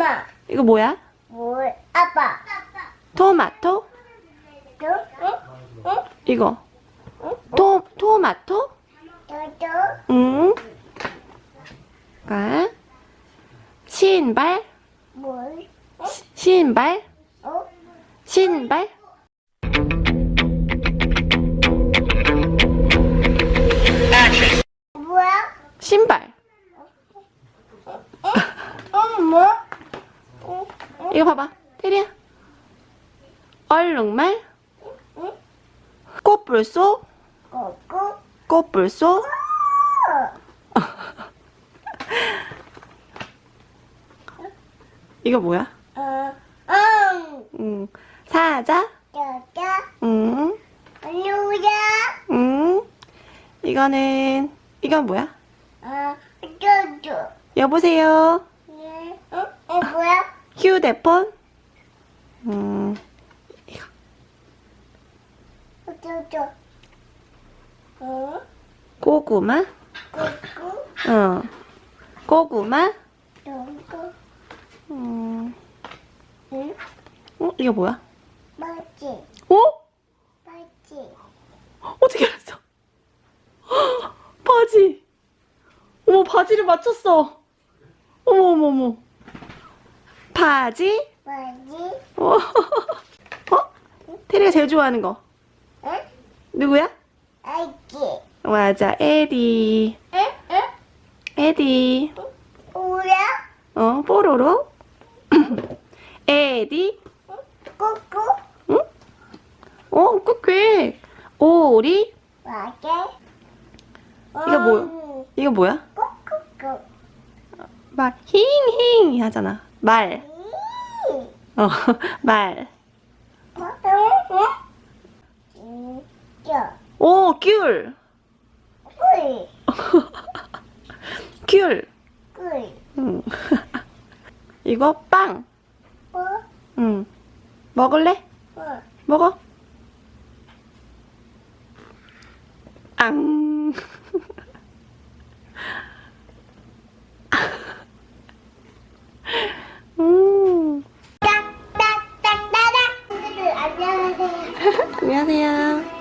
엄마. 이거 뭐야? 뭘? 아빠. 토마토? 또? 응? 응? 이거. 토, 토마토? 또또? 응. 가. 신발? 뭘? 시- 신발? 어? 신발? 뭐야? 신발. 어, 뭐? 응? 응? 이거 봐봐. 테리야. 얼룩말? 응? 꽃불소? 꽃불소? 이거 뭐야? 어, 응. 응. 사자? 응. 누구야? 응. 이거는, 이건 뭐야? 어, 쪼쪼. 여보세요? 예. 응? 어, 뭐야? 휴대폰? 음, 이거. 쪼쪼. 응? 고구마? 꼬꼬? 어. 고구마? 꼬꼬? 음, 응? 어? 이거 뭐야? 맞지? 어? 맞지? 어떻게 알았어? 헉, 바지. 어머, 바지를 맞췄어. 어머, 어머, 어머. 바지? 맞지? 어? 어? 테리가 제일 좋아하는 거. 응? 누구야? 알지? 맞아, 에디. 응? 응? 에디. 뭐야? 어, 뽀로로. 에디. 꼬꼬? 응? 어, 꾹꾹. 오리. 맞게? 이거 뭐야? 이거 뭐야? 꼬꼬꼬. 말. 힝힝 하잖아. 말. 이. 어, 말. 어? 오, 귤. 꿀. 귤. 꿀. 응. 이거 빵. 뭐? 응. 먹을래? 뭐? 먹어. 앙. 음. 딱딱딱따닥. 친구들 안녕하세요.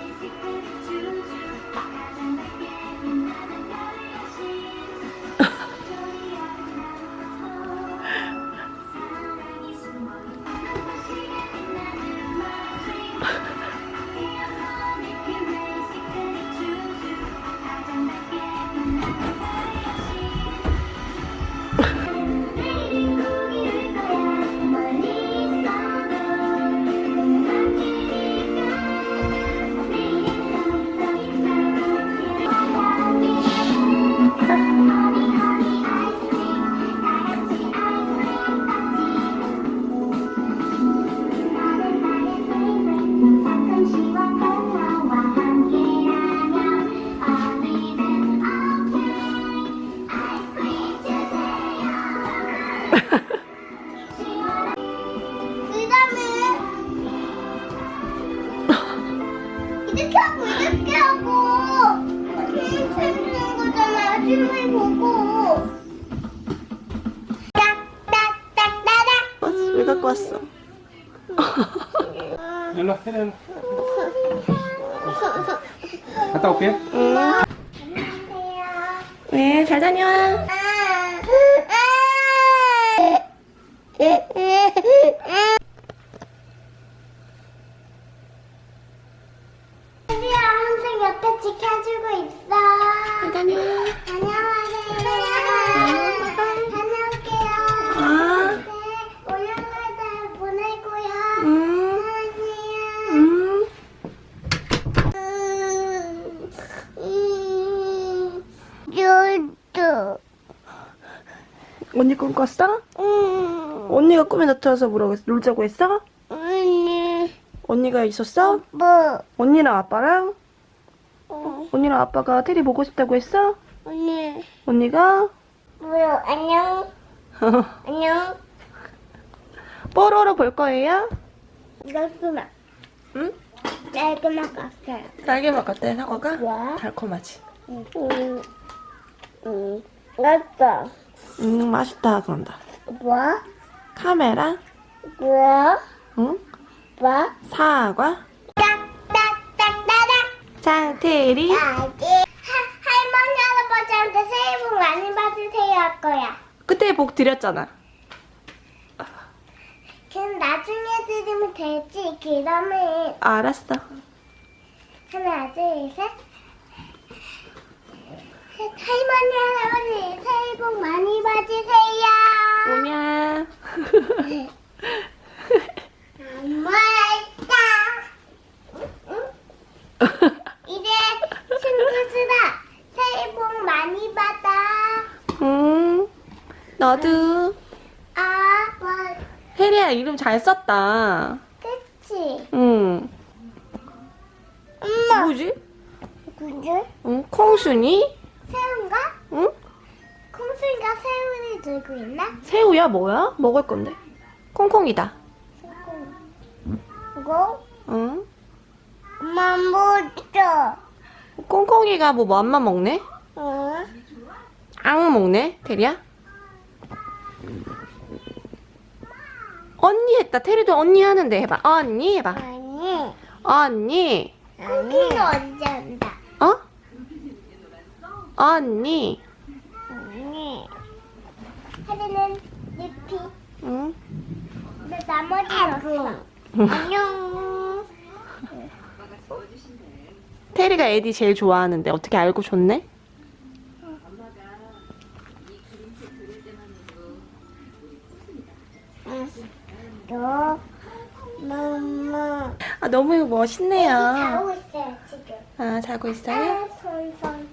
왔어? 일로 와, 해라, 일로. 갔다 올게. 응. 안녕하세요. 네, 잘 다녀. 우 언니 꿈 꿨어? 음, 언니가 꿈에 나타나서 뭐라고 했어? 놀자고 했어? 언니, 언니가 있었어? 뭐, 언니랑 아빠랑? 어, 언니랑 아빠가 테리 보고 싶다고 했어? 언니, 언니가? 뭐요? 안녕, 안녕. 뽀로로 볼 거예요? 깔끔하, 응? 깔끔한 같아요. 딸기맛 같아 사과가? 와. 달콤하지? 음, 음, 맞다. 음 맛있다 그런다 뭐? 카메라, 뭐야? 응? 뭐? 사과, 딱딱딱딱딱. 장테리. 아기. 하- 할머니 할아버지한테 새해 복 많이 받으세요 할 거야. 그때 복 드렸잖아. 그럼 나중에 드리면 되지. 그러면 알았어. 하나 둘 셋. 할머니 할아버지 새해 복 많이 받으세요. 오냐. 엄마다. 이제 친구들아 새해 복 많이 받아. 응. 너도. 아, 뭐, 혜리야 이름 잘 썼다. 그치? 응. 엄마. 뭐지? 그게? 응? 콩순이? 콩순이가 새우를 들고 있나? 새우야 뭐야? 먹을 건데. 콩콩이다. 이거? 응? 엄마 뭐죠? 콩콩이가 뭐 맘만 먹네? 어? 앙 먹네? 테리야? 언니 했다. 테리도 언니 하는데 해봐. 언니 해봐. 아니. 언니. 콩콩이 언제 온다? 어? 언니. 하리는 리피. 응? 근데 나머지는 없어. 안녕. 테리가 에디 제일 좋아하는데 어떻게 알고 줬네? 너, 엄마. 아 너무 멋있네요. 자고 있어요, 지금. 아 자고 있어요? 아, 솔솔.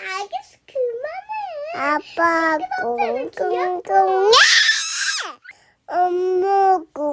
알겠어, 그만해. 아빠 꽁꽁꽁. 엄마 꽁꽁.